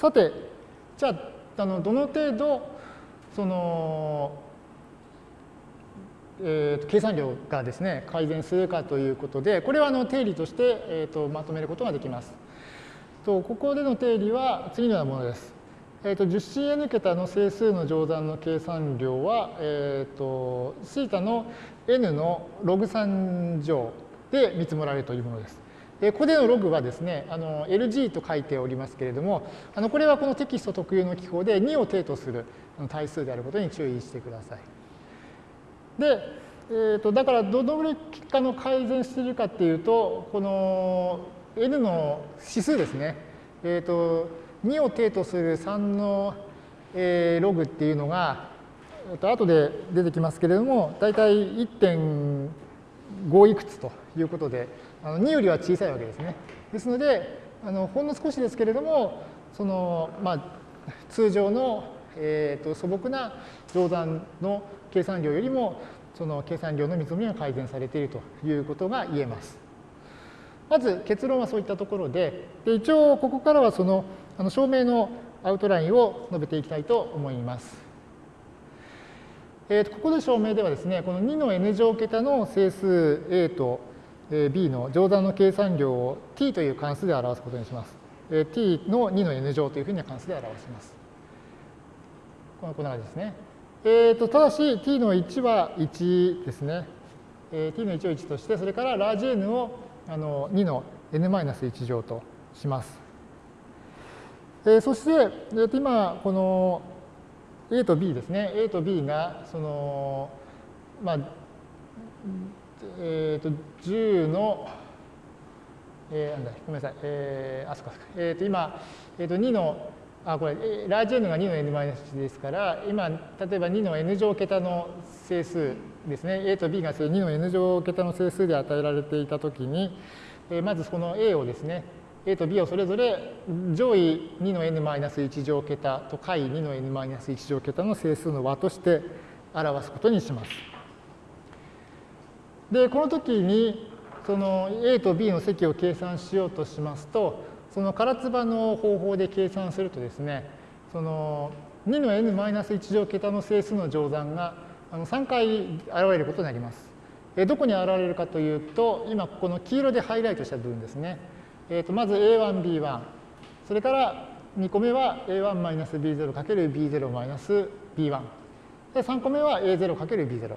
さて、じゃあ、あのどの程度、その、えーと、計算量がですね、改善するかということで、これはあの定理として、えーと、まとめることができます。とここでの定理は次のようなものです。えーと、10cn 桁の整数の乗算の計算量は、えー、と θ の n のログ3乗で見積もられるというものです。でここでのログはですね、あの LG と書いておりますけれども、あのこれはこのテキスト特有の記法で2を定とする対数であることに注意してください。で、えー、とだからどのぐらい結果の改善しているかっていうと、この n の指数ですね、えー、と2を定とする3の、えー、ログっていうのが、えー、と後で出てきますけれども、大体1.5いくつということで、あの2よりは小さいわけですね。ですので、あのほんの少しですけれども、そのまあ、通常の、えー、と素朴な乗算の計算量よりも、その計算量の見積もりが改善されているということが言えます。まず結論はそういったところで、で一応ここからはそのあの証明のアウトラインを述べていきたいと思います。えー、とここで証明ではですね、この2の n 乗桁の整数 a と b の乗算の計算量を t という関数で表すことにします。t の2の n 乗というふうに関数で表します。このこんな感じですね。えーと、ただし t の1は1ですね。えー、t の1を1として、それからラージ n をあの2の n-1 乗とします。えー、そして、えー、と今、この a と b ですね。a と b が、その、まあ、えっ、ー、と、10の、えー、なんだ、ごめんなさい、えー、あ、そっかそっか、えっ、ー、と、今、えっ、ー、と、2の、あ、これ、ラージ n が2の n-1 ですから、今、例えば2の n 乗桁の整数ですね、a と b が2の n 乗桁の整数で与えられていたときに、えー、まずこの a をですね、a と b をそれぞれ上位2の n-1 乗桁と下位2の n-1 乗桁の整数の和として表すことにします。で、この時に、その A と B の積を計算しようとしますと、その唐津波の方法で計算するとですね、その2の n-1 乗桁の整数の乗算が3回現れることになります。どこに現れるかというと、今ここの黄色でハイライトした部分ですね。えー、とまず A1、B1、それから2個目は A1-B0×B0-B1。で、3個目は A0×B0。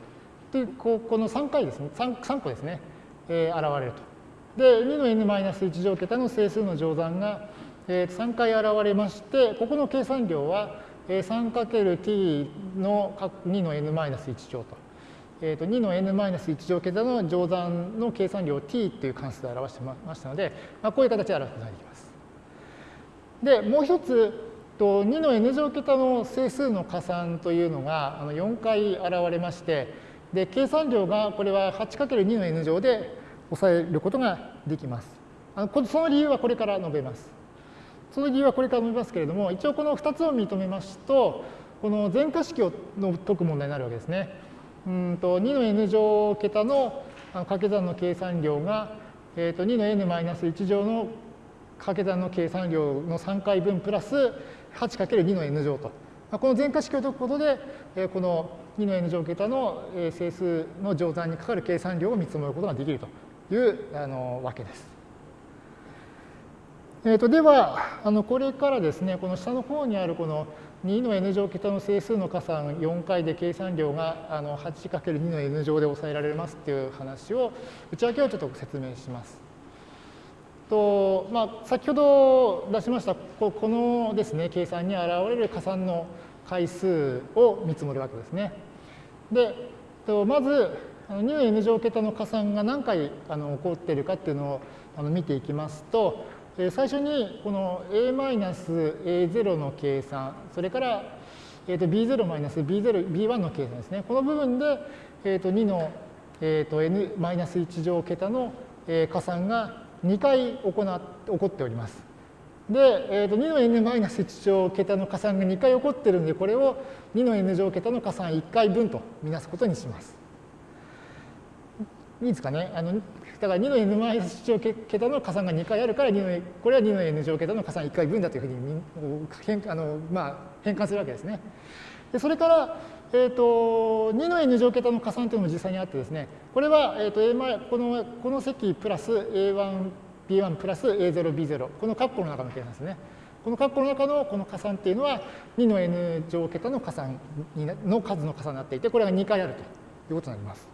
で、ここの3回ですね、3, 3個ですね、えー、現れると。で、2の n-1 乗桁の整数の乗算が、えー、3回現れまして、ここの計算量は 3×t の2の n-1 乗と。えー、と2の n-1 乗桁の乗算の計算量を t という関数で表してましたので、まあ、こういう形で表すことができます。で、もう一つ、と2の n 乗桁の整数の加算というのがあの4回現れまして、で、計算量がこれは 8×2 の n 乗で抑えることができます。あのその理由はこれから述べます。その理由はこれから述べますけれども、一応この2つを認めますと、この全化式を解く問題になるわけですね。うんと2の n 乗桁の掛け算の計算量が、えー、と2の n-1 乗の掛け算の計算量の3回分プラス 8×2 の n 乗と。この全化式を解くことで、この2の n 乗桁の整数の乗算にかかる計算量を見積もることができるというあのわけです。えー、とでは、あのこれからですね、この下の方にあるこの2の n 乗桁の整数の加算4回で計算量があの 8×2 の n 乗で抑えられますっていう話を、内訳をちょっと説明します。とまあ、先ほど出しましたこのですね計算に現れる加算の回数を見積もるわけですね。で、まず2の n 乗桁の加算が何回あの起こっているかっていうのをあの見ていきますと、最初にこの a-a0 の計算、それから b0-b0、b1 の計算ですね。この部分で2の n-1 乗桁の加算が2回行っ起こっております。で、えー、と2の n マイナス1乗桁の加算が2回起こってるんで、これを2の n 乗桁の加算1回分とみなすことにします。いいですかね？あのだから2の n マイナス乗桁の加算が2回あるから2の、これは2の n 乗桁の加算1回分だというふうに変あの、まあ、変換するわけですね。でそれから、えーと、2の n 乗桁の加算というのも実際にあってですね、これは、えーと、A このこの積プラス A1、B1 プラス A0、B0、この括弧の中の計算ですね。この括弧の中のこの加算っていうのは2の n 乗桁の加算の数の加算になっていて、これが2回あるということになります。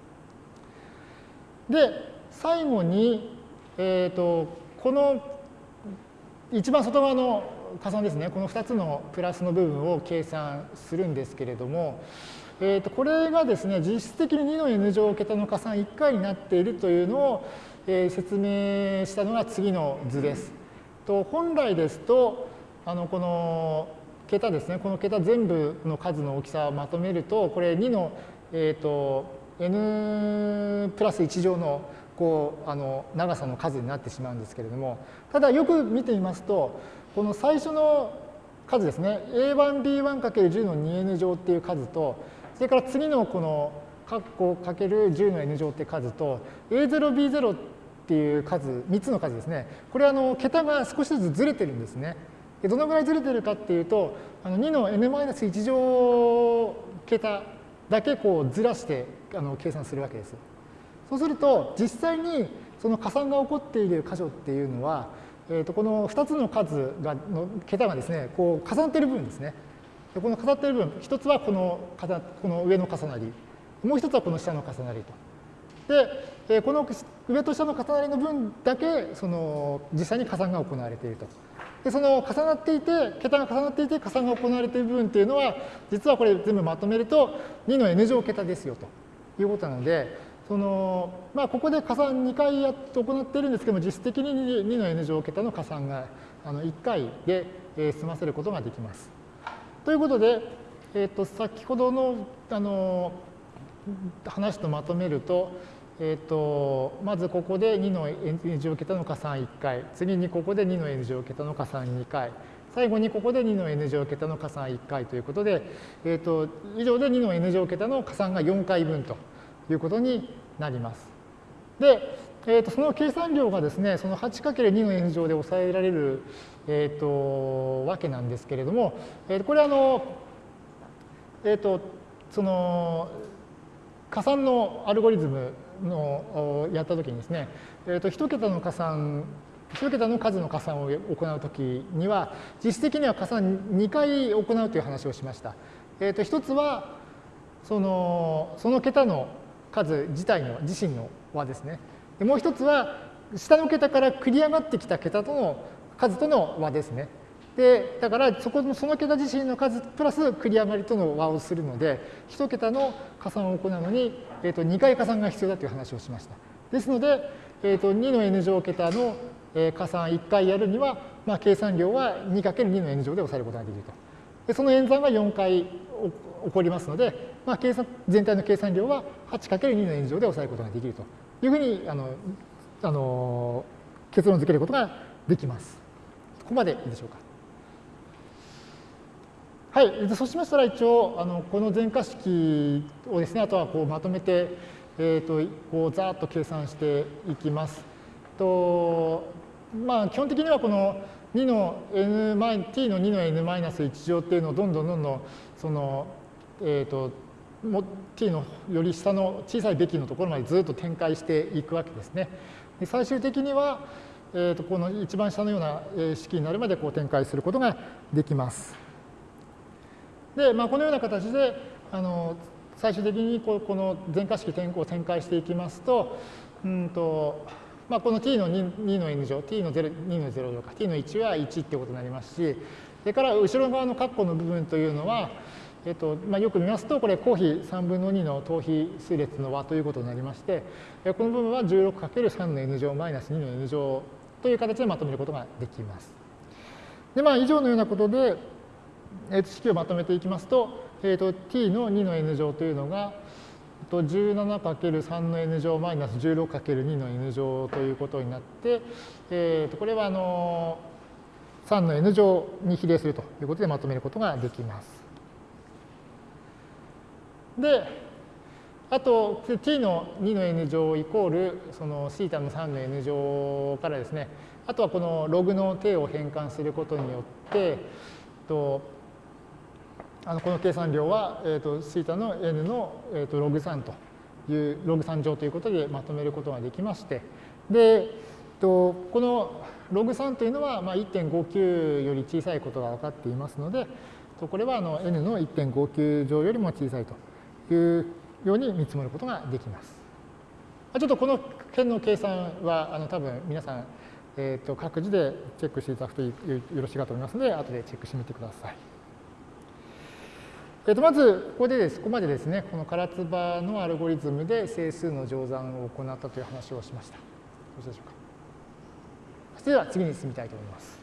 で、最後に、えーと、この一番外側の加算ですね、この2つのプラスの部分を計算するんですけれども、えー、とこれがですね、実質的に2の n 乗桁の加算1回になっているというのを、えー、説明したのが次の図です。と本来ですと、あのこの桁ですね、この桁全部の数の大きさをまとめると、これ2の、えーと、n プラス1乗のこうあの長さの数になってしまうんですけれども、ただよく見てみますと、この最初の数ですね、a1b1×10 の 2n 乗っていう数と、それから次のこの括弧かける10の n 乗って数と、a0b0 っていう数、3つの数ですね、これあの桁が少しずつずれてるんですね。どのぐらいずれてるかっていうと、あの2の n-1 乗桁だけこうずらしてあの計算するわけです。そうすると、実際にその加算が起こっている箇所っていうのは、えー、とこの2つの数がの桁がですね、こう重なっている部分ですね。この重なっている部分、一つはこのこの上の重なり、もう一つはこの下の重なりと。で、えこの上と下の重なりの分だけ、その実際に加算が行われていると。で、その重なっていて、桁が重なっていて加算が行われている分っていうのは、実はこれ全部まとめると2の n 乗桁ですよということなので、そのまあ、ここで加算2回やって行っているんですけども、実質的に2の n 乗桁の加算があの1回で、済ませることができます。ということで、えー、と先ほどのあの話とまとめると、えーと、まずここで2の n 乗桁の加算1回、次にここで2の n 乗桁の加算2回、最後にここで2の n 乗桁の加算1回ということで、えーと、以上で2の n 乗桁の加算が4回分ということになります。で、えーと、その計算量がですね、その 8×2 の n 乗で抑えられる、えー、とわけなんですけれども、えー、これあの、えー、とその加算のアルゴリズムのやったときにですね、えー、と1桁の加算、1桁の数の加算を行うときには、実質的には加算2回行うという話をしました。えー、と1つはその、その桁の数自体の、自身の和ですね。でもう一つは、下の桁から繰り上がってきた桁との数との和ですね。で、だからそこのその桁自身の数プラス繰り上がりとの和をするので、1桁の加算を行うのに、えー、と2回加算が必要だという話をしました。ですので、えー、と2の n 乗桁の加算1回やるには、まあ、計算量は 2×2 の n 乗で抑えることができると。でその演算が4回起こりますので、まあ、計算全体の計算量は 8×2 の n 乗で抑えることができるというふうにあのあの結論付けることができます。ここまでいいでしょうか。はい、そうしましたら一応あのこの全化式をですねあとはこうまとめて、えーと、こうざっと計算していきます。とまあ、基本的にはこの2の n t の2の n-1 乗っていうのをどんどんどんどんその、えーと、と t のより下の小さいべきのところまでずっと展開していくわけですね。で最終的には、えー、とこの一番下のような式になるまでこう展開することができます。で、まあ、このような形であの最終的にここの全化式転校を展開していきますと、うんとまあ、この t の 2, 2の n 乗、t の0 2の0乗か、t の1は1ってことになりますし、それから後ろ側の括弧の部分というのは、えっとまあ、よく見ますと、これ、公比3分の2の等比数列の和ということになりまして、この部分は 16×3 の n 乗マイナス2の n 乗という形でまとめることができます。で、まあ、以上のようなことで、えー、と式をまとめていきますと、えー、と t の2の n 乗というのが、17×3 の n 乗マイナス 16×2 の n 乗ということになって、えー、とこれはあの3の n 乗に比例するということでまとめることができます。で、あと、t の2の n 乗イコール、その θ の3の n 乗からですね、あとはこのログの定を変換することによって、とあのこの計算量は、えーと、θ の n の、えーと、ログ3という、ログ3乗ということでまとめることができまして、で、とこのログ3というのは、まあ、1.59より小さいことが分かっていますので、これはあの n の1.59乗よりも小さいというように見積もることができます。ちょっとこの辺の計算はあの多分皆さん、えー、と各自でチェックしていただくとよろしいかと思いますので、後でチェックしてみてください。えー、とまず、ここでです、ここまでですね、この唐津波のアルゴリズムで整数の乗算を行ったという話をしました。よろしいでしょうか。それでは次に進みたいと思います。